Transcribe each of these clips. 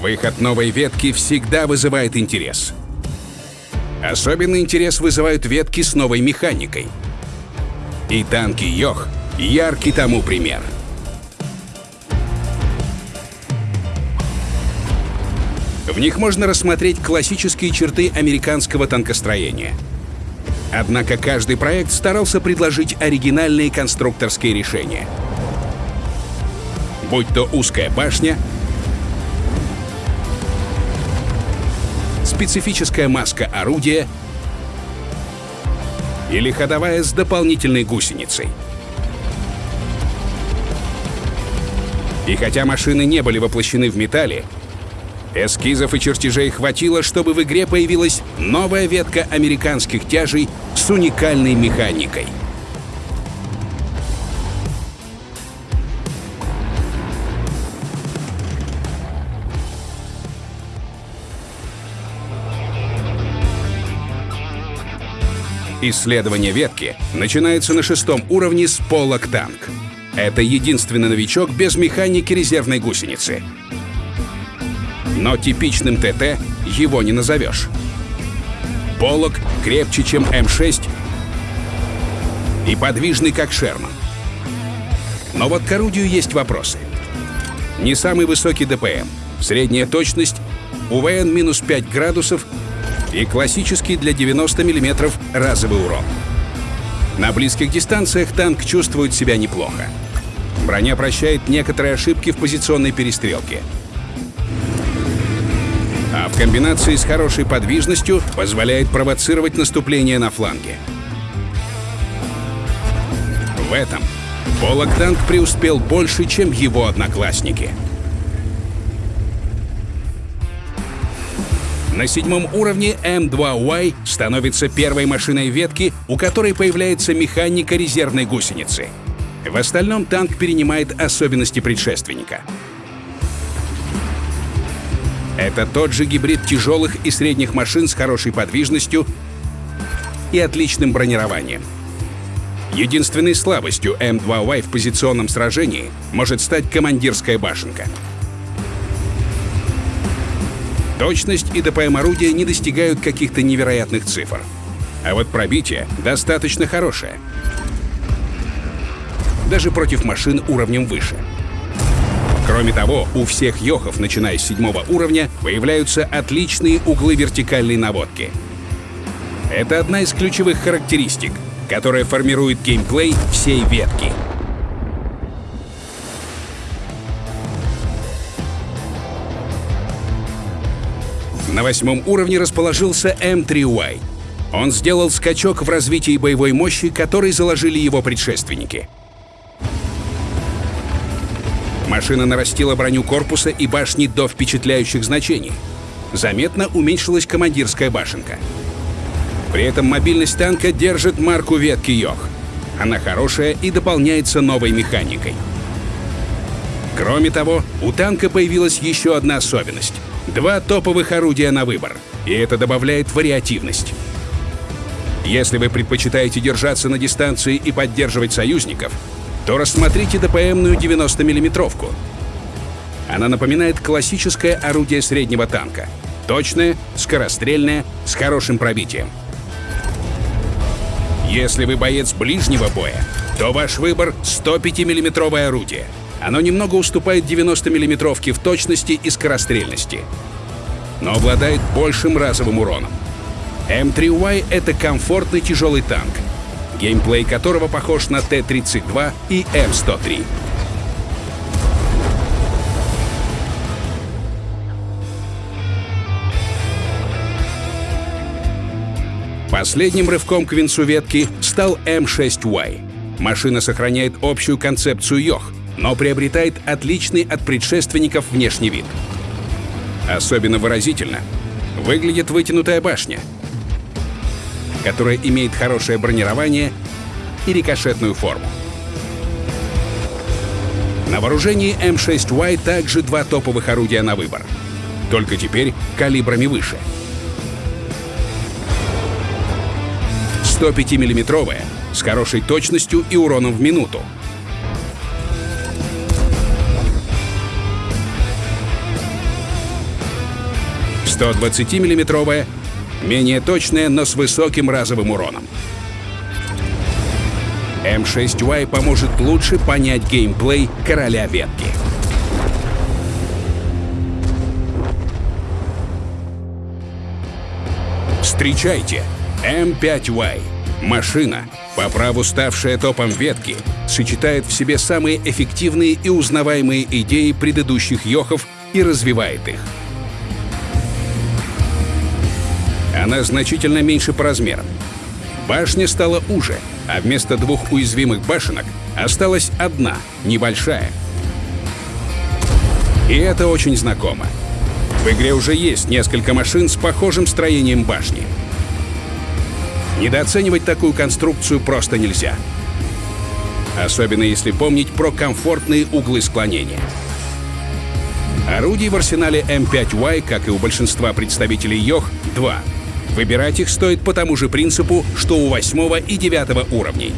Выход новой ветки всегда вызывает интерес. Особенный интерес вызывают ветки с новой механикой. И танки Йох — яркий тому пример. В них можно рассмотреть классические черты американского танкостроения. Однако каждый проект старался предложить оригинальные конструкторские решения. Будь то узкая башня, специфическая маска орудия или ходовая с дополнительной гусеницей. И хотя машины не были воплощены в металле, эскизов и чертежей хватило, чтобы в игре появилась новая ветка американских тяжей с уникальной механикой — Исследование ветки начинается на шестом уровне с полок танк. Это единственный новичок без механики резервной гусеницы. Но типичным ТТ его не назовешь. Полок крепче, чем М6 и подвижный, как Шерман. Но вот к орудию есть вопросы. Не самый высокий ДПМ, средняя точность, УВН минус 5 градусов и классический для 90 мм разовый урон. На близких дистанциях танк чувствует себя неплохо. Броня прощает некоторые ошибки в позиционной перестрелке. А в комбинации с хорошей подвижностью позволяет провоцировать наступление на фланге. В этом Полок танк преуспел больше, чем его одноклассники — На седьмом уровне М2Y становится первой машиной ветки, у которой появляется механика резервной гусеницы. В остальном танк перенимает особенности предшественника. Это тот же гибрид тяжелых и средних машин с хорошей подвижностью и отличным бронированием. Единственной слабостью М2Y в позиционном сражении может стать командирская башенка — Точность и ДПМ орудия не достигают каких-то невероятных цифр. А вот пробитие достаточно хорошее. Даже против машин уровнем выше. Кроме того, у всех йохов, начиная с седьмого уровня, появляются отличные углы вертикальной наводки. Это одна из ключевых характеристик, которая формирует геймплей всей ветки — На восьмом уровне расположился М3Y. Он сделал скачок в развитии боевой мощи, который заложили его предшественники. Машина нарастила броню корпуса и башни до впечатляющих значений. Заметно уменьшилась командирская башенка. При этом мобильность танка держит марку ветки Йох. Она хорошая и дополняется новой механикой. Кроме того, у танка появилась еще одна особенность — Два топовых орудия на выбор, и это добавляет вариативность. Если вы предпочитаете держаться на дистанции и поддерживать союзников, то рассмотрите ДПМную 90 миллиметровку Она напоминает классическое орудие среднего танка. Точное, скорострельное, с хорошим пробитием. Если вы боец ближнего боя, то ваш выбор 105 миллиметровое орудие — оно немного уступает 90 миллиметровке в точности и скорострельности, но обладает большим разовым уроном. М3Y — это комфортный тяжелый танк, геймплей которого похож на Т-32 и М103. Последним рывком к венцу ветки стал М6Y. Машина сохраняет общую концепцию Йох — но приобретает отличный от предшественников внешний вид. Особенно выразительно выглядит вытянутая башня, которая имеет хорошее бронирование и рикошетную форму. На вооружении М6Y также два топовых орудия на выбор. Только теперь калибрами выше. 105 миллиметровая с хорошей точностью и уроном в минуту. 120-мм, менее точная, но с высоким разовым уроном. М6Y поможет лучше понять геймплей короля ветки. Встречайте М5Y. Машина, по праву ставшая топом ветки, сочетает в себе самые эффективные и узнаваемые идеи предыдущих йохов и развивает их. Она значительно меньше по размерам. Башня стала уже, а вместо двух уязвимых башенок осталась одна, небольшая. И это очень знакомо. В игре уже есть несколько машин с похожим строением башни. Недооценивать такую конструкцию просто нельзя. Особенно если помнить про комфортные углы склонения. Орудий в арсенале М5Y, как и у большинства представителей Йох, два. Выбирать их стоит по тому же принципу, что у восьмого и девятого уровней.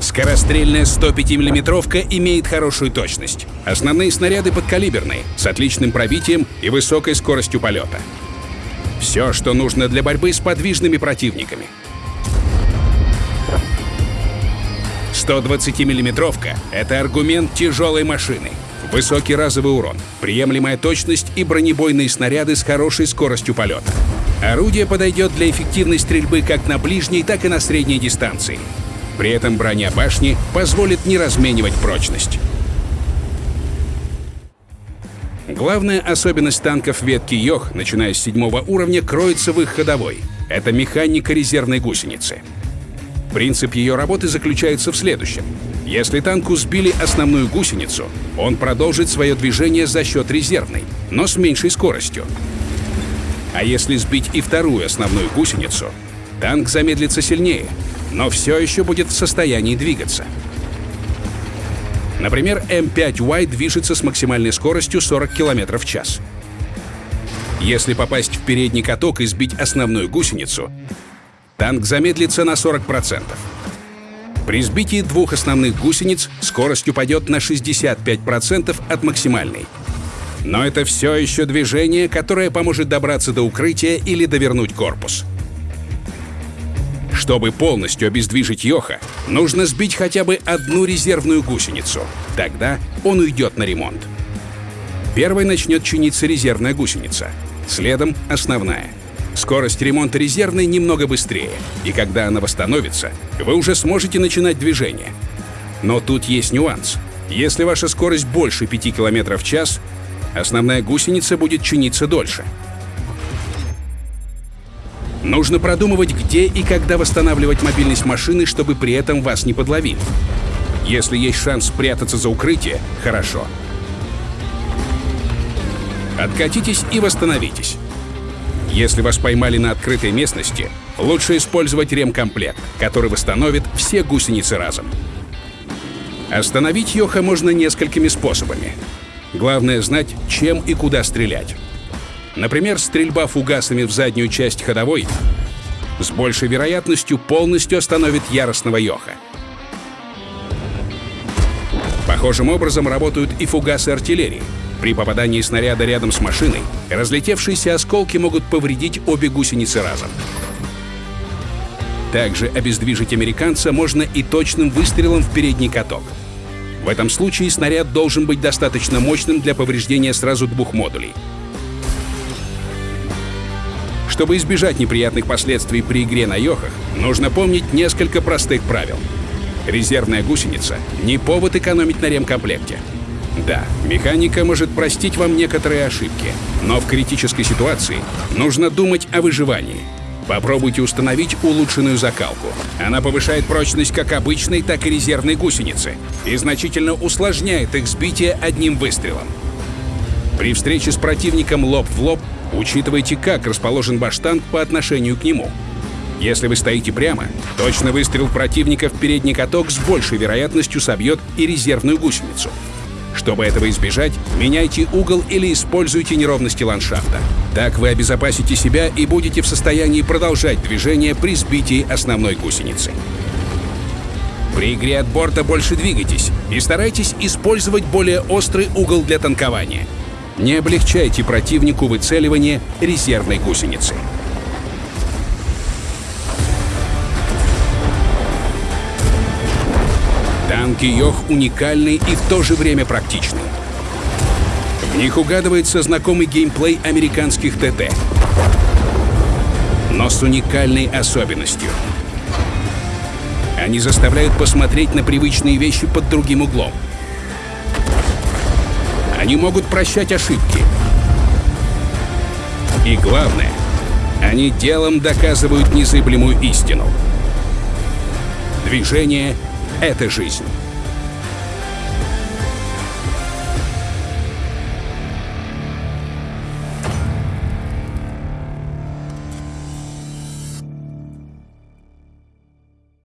Скорострельная 105 миллиметровка имеет хорошую точность. Основные снаряды подкалиберные, с отличным пробитием и высокой скоростью полета. Все, что нужно для борьбы с подвижными противниками. 120 миллиметровка — это аргумент тяжелой машины. Высокий разовый урон, приемлемая точность и бронебойные снаряды с хорошей скоростью полета. Орудие подойдет для эффективной стрельбы как на ближней, так и на средней дистанции. При этом броня башни позволит не разменивать прочность. Главная особенность танков ветки Йох, начиная с седьмого уровня, кроется в их ходовой. Это механика резервной гусеницы. Принцип ее работы заключается в следующем. Если танку сбили основную гусеницу, он продолжит свое движение за счет резервной, но с меньшей скоростью. А если сбить и вторую основную гусеницу, танк замедлится сильнее, но все еще будет в состоянии двигаться. Например, М5Y движется с максимальной скоростью 40 км в час. Если попасть в передний каток и сбить основную гусеницу, танк замедлится на 40%. При сбитии двух основных гусениц скорость упадет на 65% от максимальной. Но это все еще движение, которое поможет добраться до укрытия или довернуть корпус. Чтобы полностью обездвижить Йоха, нужно сбить хотя бы одну резервную гусеницу. Тогда он уйдет на ремонт. Первой начнет чиниться резервная гусеница, следом — основная — Скорость ремонта резервной немного быстрее, и когда она восстановится, вы уже сможете начинать движение. Но тут есть нюанс. Если ваша скорость больше 5 км в час, основная гусеница будет чиниться дольше. Нужно продумывать, где и когда восстанавливать мобильность машины, чтобы при этом вас не подловили. Если есть шанс спрятаться за укрытие, хорошо. Откатитесь и восстановитесь. Если вас поймали на открытой местности, лучше использовать ремкомплект, который восстановит все гусеницы разом. Остановить Йоха можно несколькими способами. Главное знать, чем и куда стрелять. Например, стрельба фугасами в заднюю часть ходовой с большей вероятностью полностью остановит яростного Йоха. Похожим образом работают и фугасы артиллерии — при попадании снаряда рядом с машиной разлетевшиеся осколки могут повредить обе гусеницы разом. Также обездвижить американца можно и точным выстрелом в передний каток. В этом случае снаряд должен быть достаточно мощным для повреждения сразу двух модулей. Чтобы избежать неприятных последствий при игре на йохах, нужно помнить несколько простых правил. Резервная гусеница — не повод экономить на ремкомплекте. Да, механика может простить вам некоторые ошибки, но в критической ситуации нужно думать о выживании. Попробуйте установить улучшенную закалку. Она повышает прочность как обычной, так и резервной гусеницы и значительно усложняет их сбитие одним выстрелом. При встрече с противником лоб в лоб учитывайте, как расположен ваш танк по отношению к нему. Если вы стоите прямо, точно выстрел противника в передний каток с большей вероятностью собьет и резервную гусеницу. Чтобы этого избежать, меняйте угол или используйте неровности ландшафта. Так вы обезопасите себя и будете в состоянии продолжать движение при сбитии основной гусеницы. При игре от борта больше двигайтесь и старайтесь использовать более острый угол для танкования. Не облегчайте противнику выцеливание резервной гусеницы. Танки Йох уникальны и в то же время практичны. В них угадывается знакомый геймплей американских ТТ, но с уникальной особенностью. Они заставляют посмотреть на привычные вещи под другим углом. Они могут прощать ошибки. И главное, они делом доказывают незыблемую истину. Движение — это жизнь.